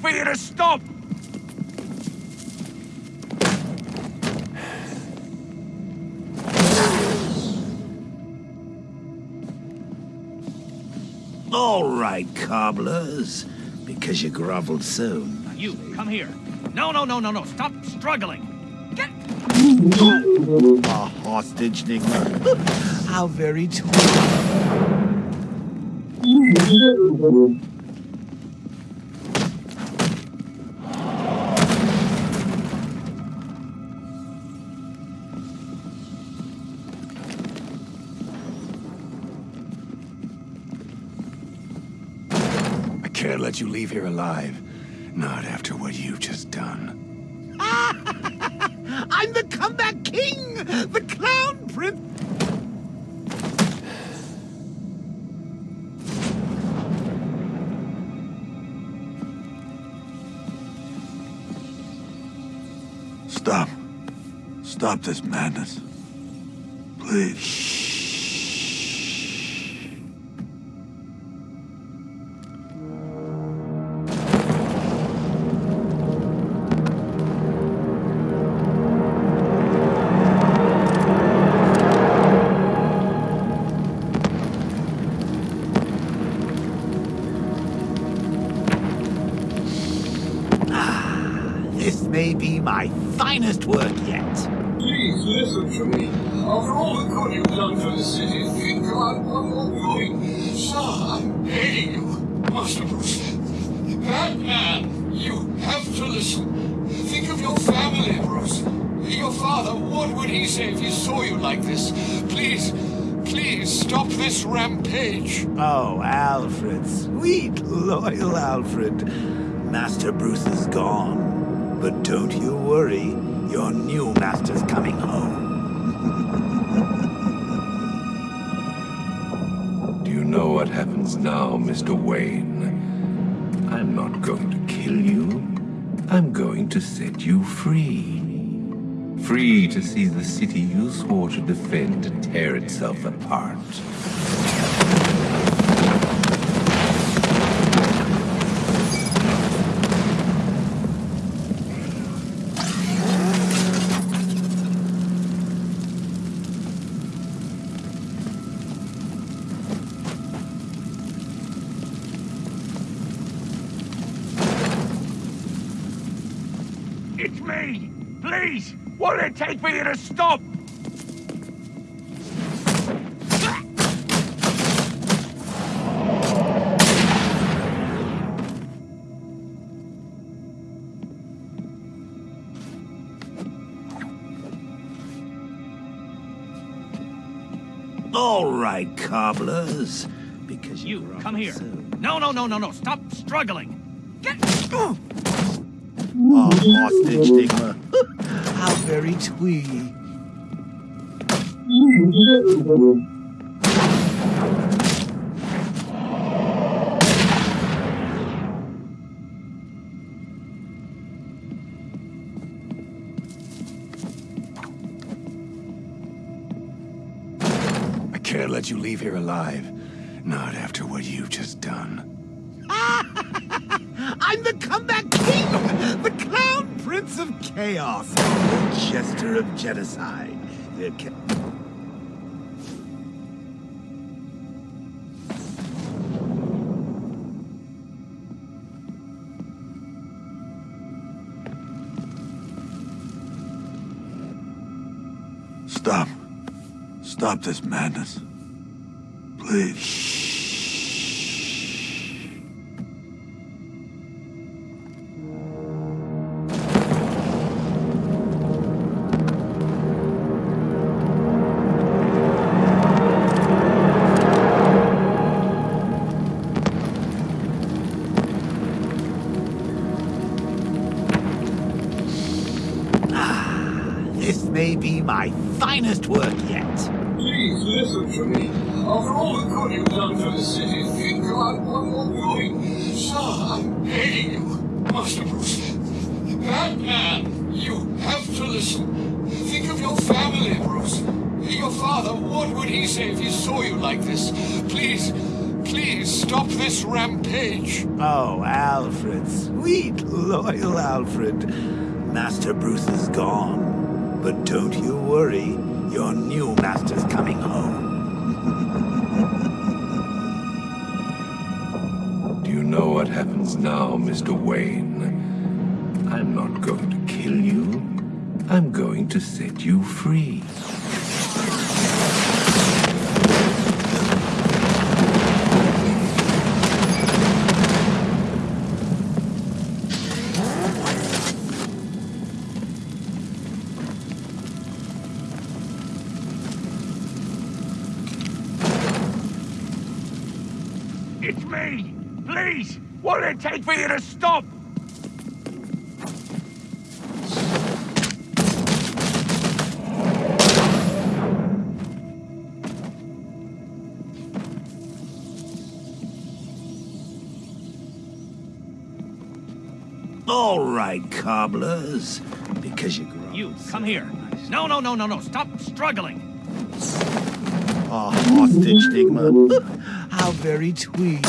What did it for you to stop? All right, cobblers. Because you groveled so. You, come here. No, no, no, no, no. Stop struggling. Get... A hostage, Nygma. How very true. let you leave here alive. Not after what you've just done. I'm the comeback king! The clown prince! Stop. Stop this madness. Please. My finest work yet. Please listen to me. After all the good you've done for the city, think about what you're doing. Sir, I'm begging you. Master Bruce, Batman, you have to listen. Think of your family, Bruce. Your father, what would he say if he saw you like this? Please, please stop this rampage. Oh, Alfred, sweet, loyal Alfred. Master Bruce is gone. But don't you worry, your new master's coming home. Do you know what happens now, Mr. Wayne? I'm not going to kill you. I'm going to set you free. Free to see the city you swore to defend tear itself apart. It take for you to stop? All right, cobblers. Because you, come here. so. No, no, no, no, no. Stop struggling. Get... A hostage, Nygma. How very twee. I can't let you leave here alive. Not after what you've just done. I'm the comeback king! The prince of chaos! The jester of genocide. The Stop. Stop this madness. Please. This Please, please stop this rampage. Oh, Alfred, sweet, loyal Alfred. Master Bruce is gone. But don't you worry, your new master's coming home. Do you know what happens now, Mr. Wayne? I'm not going to kill you. I'm going to set you free. All right, cobblers. Because you grew up You, come here. No, no, no, no, no. Stop struggling. A hostage, Stigma. How very tweed.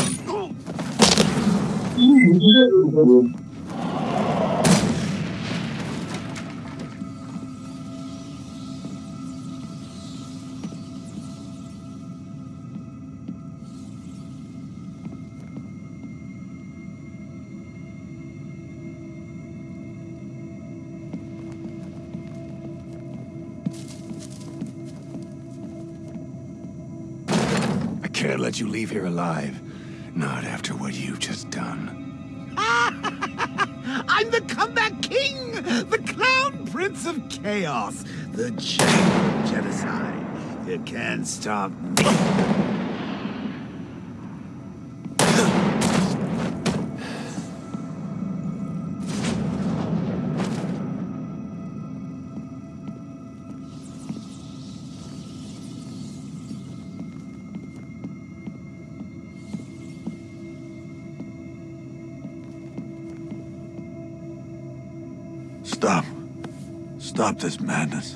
Let you leave here alive. Not after what you've just done. I'm the comeback king! The clown prince of chaos! The chain genocide. You can't stop me. Stop this madness.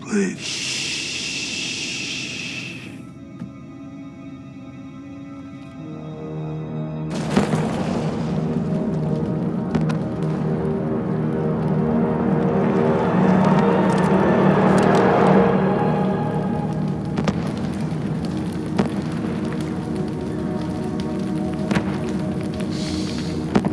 Please.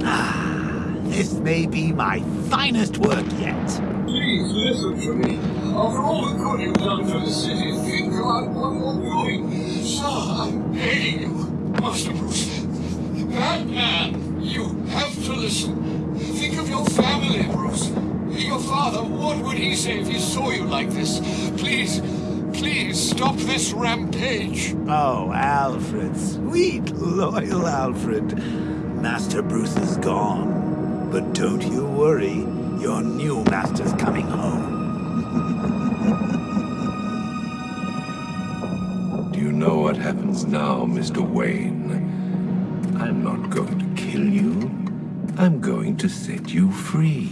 Ah, this may be my finest work yet. Please listen to me. After all the good you've done for the city, think about what you're doing. Sir, I'm begging you. Master Bruce. Batman, you have to listen. Think of your family, Bruce. Your father, what would he say if he saw you like this? Please, please stop this rampage. Oh, Alfred, sweet, loyal Alfred. Master Bruce is gone. But don't you worry, your new master's coming home. Do you know what happens now, Mr. Wayne? I'm not going to kill you. I'm going to set you free.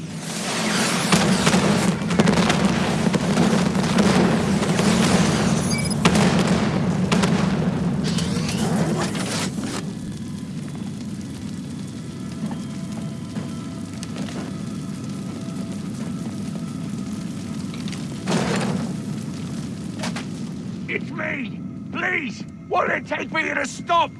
You to stop?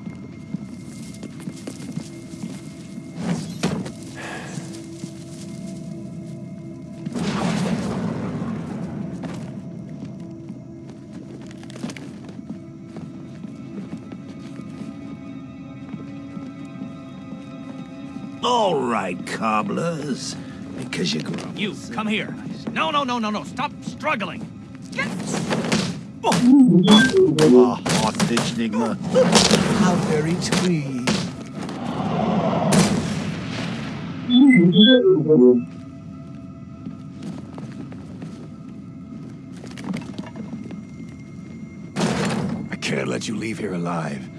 All right, cobblers. Because you grew up You, come here. No, no, no, no, no. Stop struggling. A hostage, Nygma. How very tweed. I can't let you leave here alive.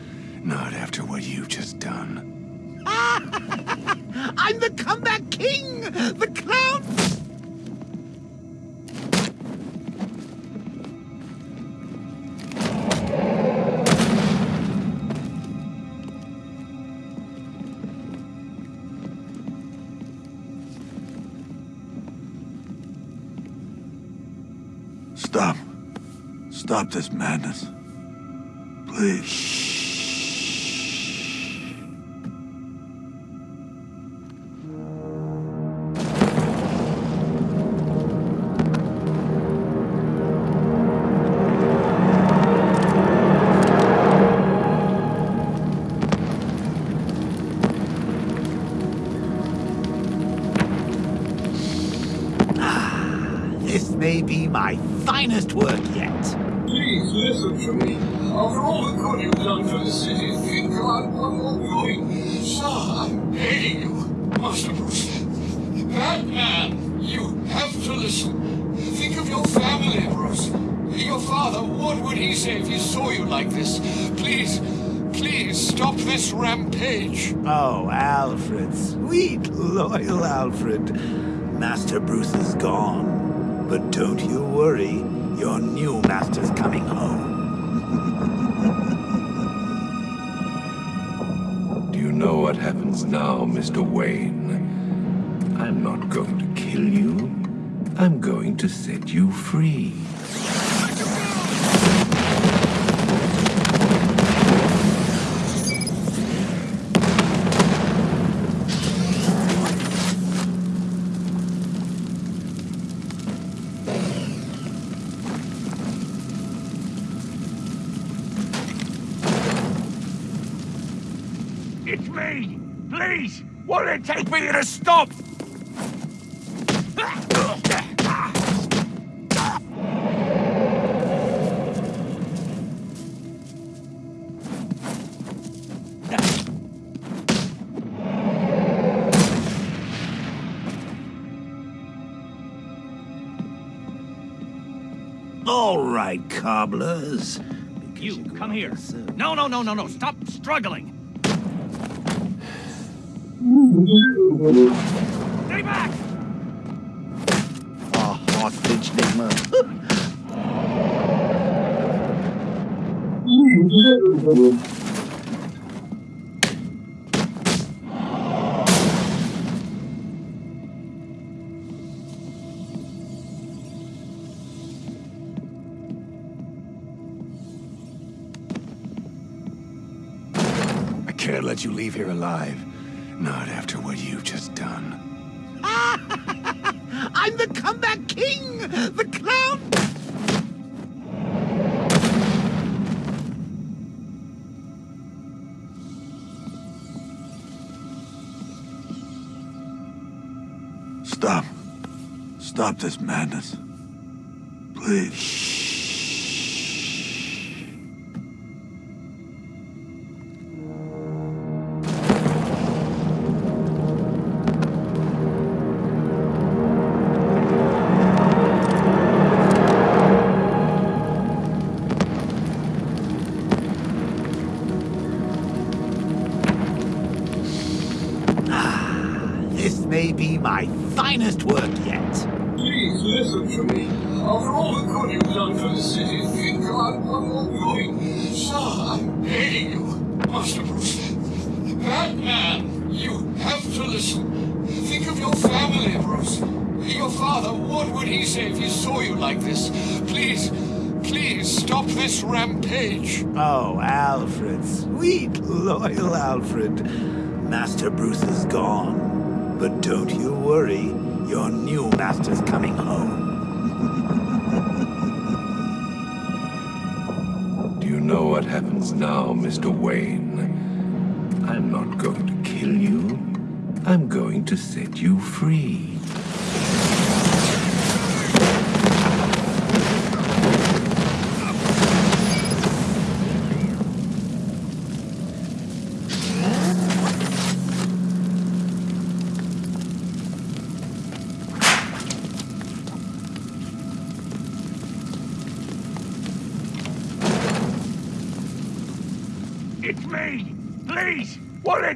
Not after what you've just done. I'm the comeback king! The clown! Stop this madness. Please. This may be my finest work listen to me. After all the good you've done for the city, think about what you're doing. Sir, I'm begging you. Master Bruce. Batman, you have to listen. Think of your family, Bruce. Your father, what would he say if he saw you like this? Please, please stop this rampage. Oh, Alfred, sweet, loyal Alfred. Master Bruce is gone. But don't you worry, your new master's coming home. Happens now, Mr. Wayne? I'm not going to kill you. I'm going to set you free. Me to stop? All right, cobblers. You, come here. No, no, no, no, no. Stop struggling. Stay back! A hostage, Nygma. I can't let you leave here alive. Not after what you've just done. I'm the comeback king! The clown! Stop. Stop this madness. Please. This sweet, loyal Alfred. Master Bruce is gone. But don't you worry, your new master's coming home. Do you know what happens now, Mr. Wayne? I'm not going to kill you. I'm going to set you free.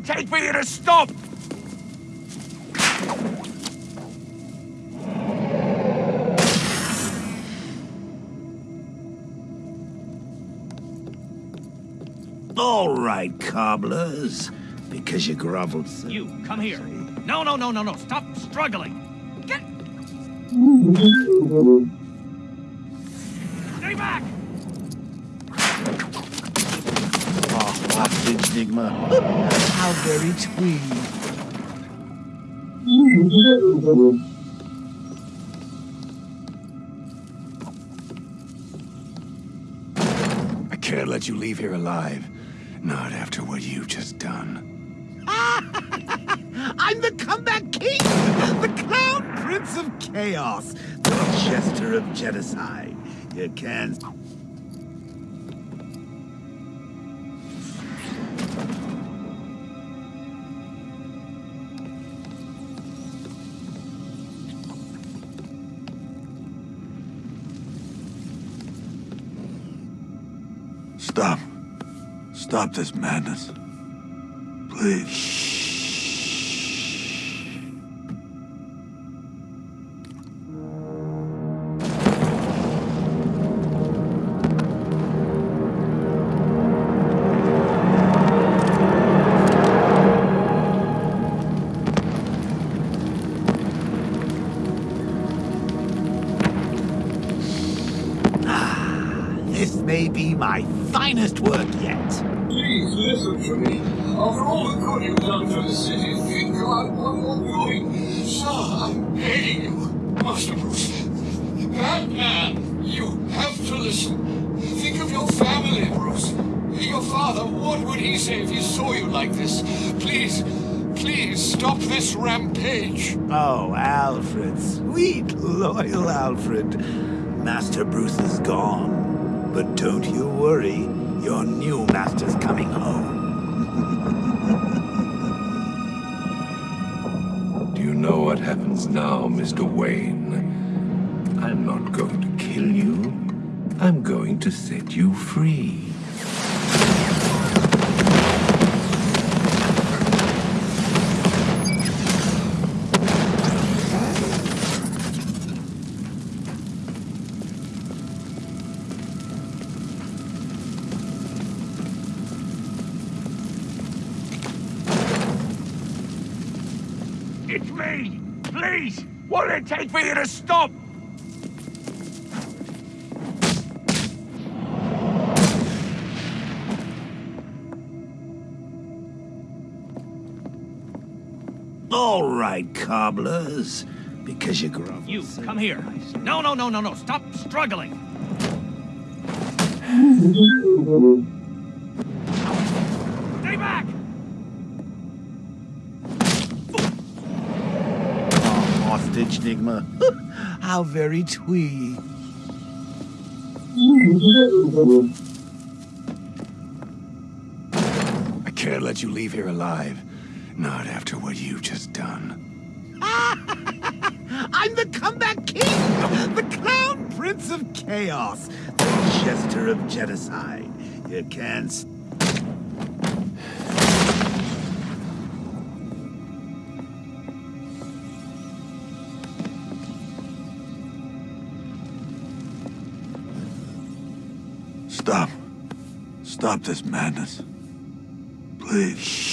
It take me to stop? All right, cobblers. Because you groveled so... You, come here. No, no, no, no, no. Stop struggling. Get. Stay back! Hostage, How very twee. I can't let you leave here alive. Not after what you've just done. I'm the comeback king! The Clown Prince of Chaos! The Jester of Genocide. You can't... Stop. Stop this madness. Please. This father, what would he say if he saw you like this? Please, please stop this rampage. Oh, Alfred. Sweet, loyal Alfred. Master Bruce is gone. But don't you worry. Your new master's coming home. Do you know what happens now, Mr. Wayne? I'm not going to kill you. I'm going to set you free. What'll it take for you to stop? All right, cobblers. Because you grovel. You, so come here. nice. No, no, no, no, no. Stop struggling. Stay back! Hostage, Nygma. How very twee. I can't let you leave here alive. Not after what you've just done. I'm the comeback king! The Clown Prince of Chaos! The Jester of Genocide. You can't... Stop this madness. Please.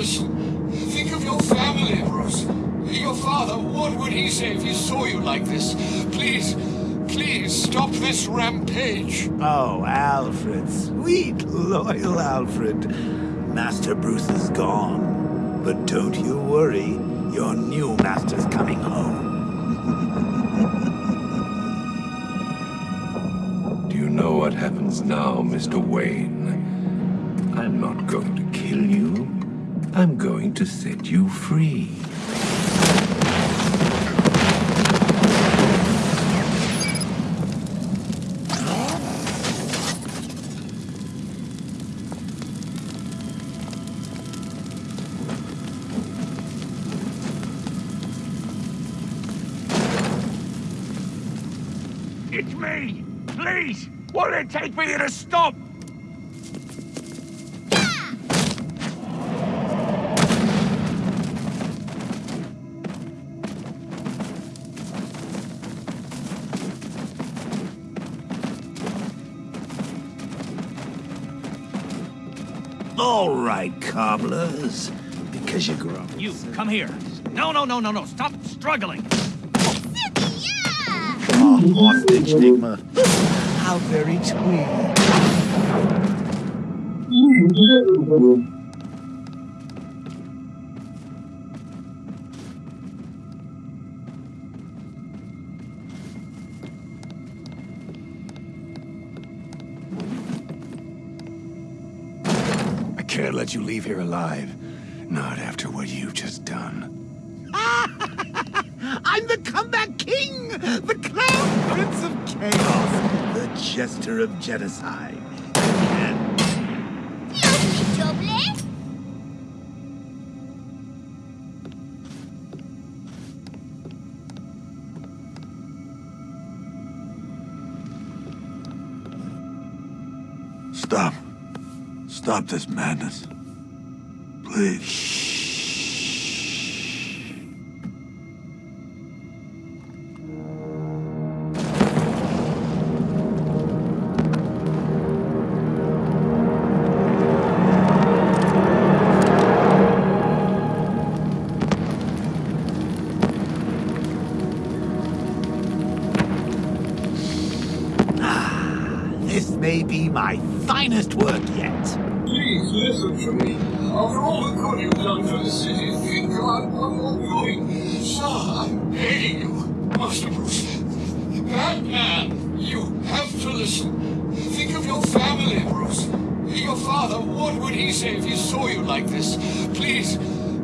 Have. Think of your family, Bruce. Your father, what would he say if he saw you like this? Please, please stop this rampage. Oh, Alfred. Sweet, loyal Alfred. Master Bruce is gone. But don't you worry. Your new master's coming home. Do you know what happens now, Mr. Wayne? I'm not going to kill you. I'm going to set you free. It's me! Please! What'll it take for you to stop? All right, cobblers. Because you grow. You, come here. No, no, no, no, no. Stop struggling. Oh, hostage, Nygma. How very sweet. let you leave here alive. Not after what you've just done. I'm the comeback king! The clown prince of chaos! The jester of genocide. And Stop. Stop this madness. Please. Ah, this may be my finest work yet. Please listen to me. After all the good you've done for the city, think about what you're doing. Sir, I'm begging you. Master Bruce. Batman, you have to listen. Think of your family, Bruce. Your father, what would he say if he saw you like this? Please,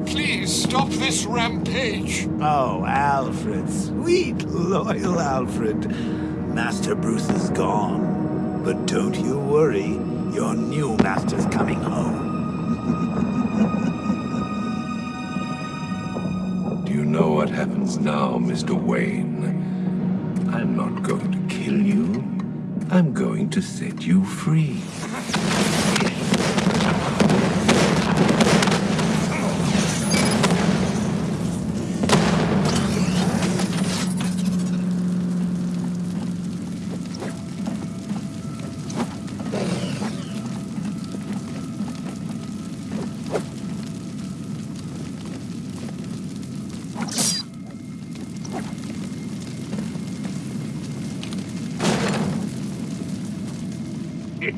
please stop this rampage. Oh, Alfred, sweet, loyal Alfred. Master Bruce is gone. But don't you worry, your new master's coming home. Do you know what happens now, Mr. Wayne? I'm not going to kill you. I'm going to set you free.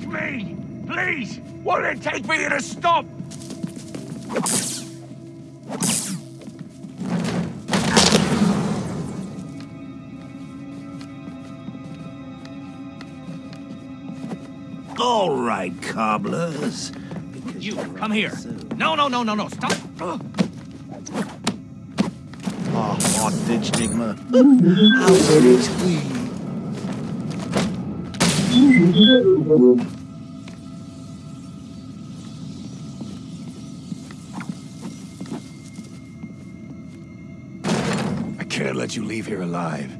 Me! Please! Won't it take me to stop? All right, cobblers. Because You, come here. so- No, no, no, no, no. Stop. Ah, Ugh. Oh, hostage, Nygma. How very sweet. Can't let you leave here alive.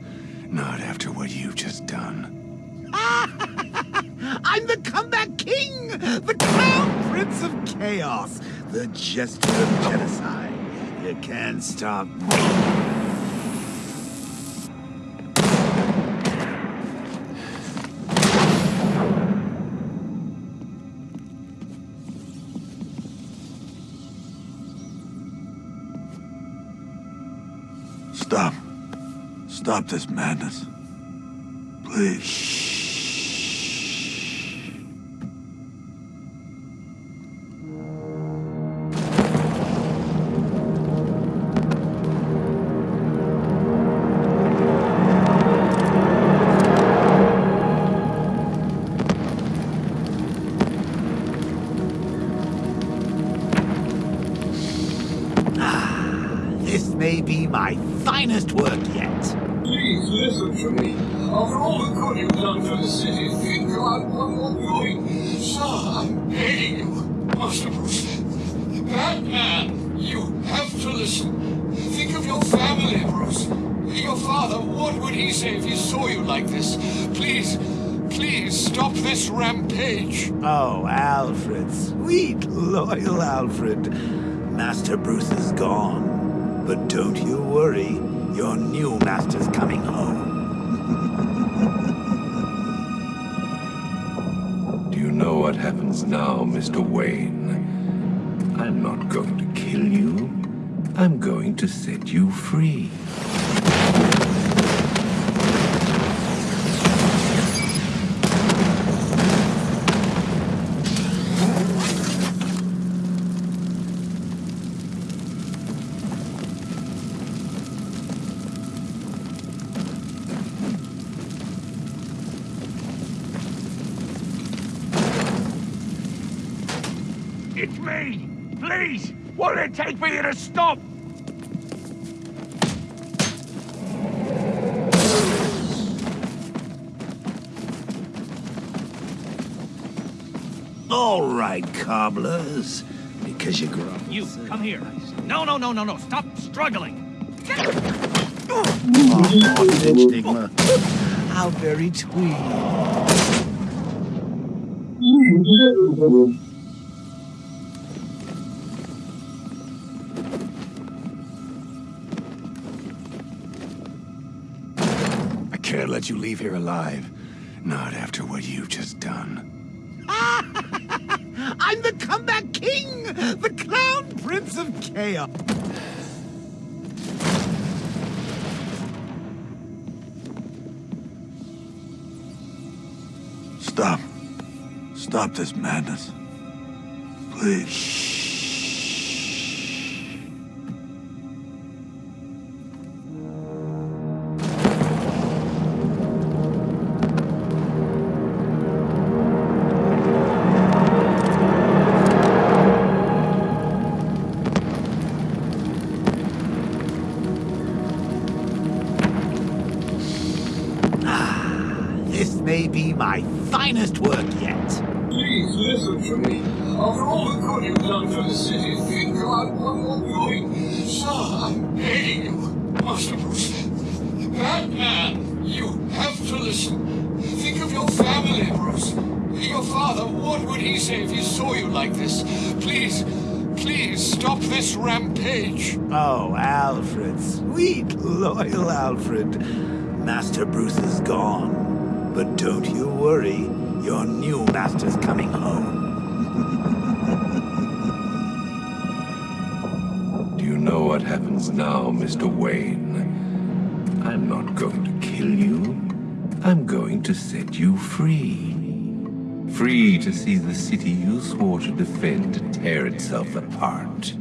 Not after what you've just done. I'm the comeback king! The crown prince of chaos! The jester of genocide. You can't stop me. Stop this madness. Please. Ah, this may be my finest work. Please listen to me. After all the good you've done for the city, think about what you're doing. Sir, I'm begging you. Master Bruce. Batman, you have to listen. Think of your family, Bruce. Your father, what would he say if he saw you like this? Please, please stop this rampage. Oh, Alfred, sweet, loyal Alfred. Master Bruce is gone. But don't you worry, your new master's coming home. Do you know what happens now, Mr. Wayne? I'm not going to kill you. I'm going to set you free. To stop? All right, cobblers. Because you grew up. You, come here. No, no, no, no, no. Stop struggling. Oh, Enigma. How very twee. Can't let you leave here alive. Not after what you've just done. I'm the comeback king! The clown prince of chaos! Stop. Stop this madness. Please. This may be my finest work yet. Please listen to me. After all the good you've done for the city, think about what you're doing. Sir, I'm begging you. Master Bruce. Batman, you have to listen. Think of your family, Bruce. Your father, what would he say if he saw you like this? Please, please stop this rampage. Oh, Alfred, sweet, loyal Alfred. Master Bruce is gone. But don't you worry, your new master's coming home. Do you know what happens now, Mr. Wayne? I'm not going to kill you. I'm going to set you free. Free to see the city you swore to defend tear itself apart.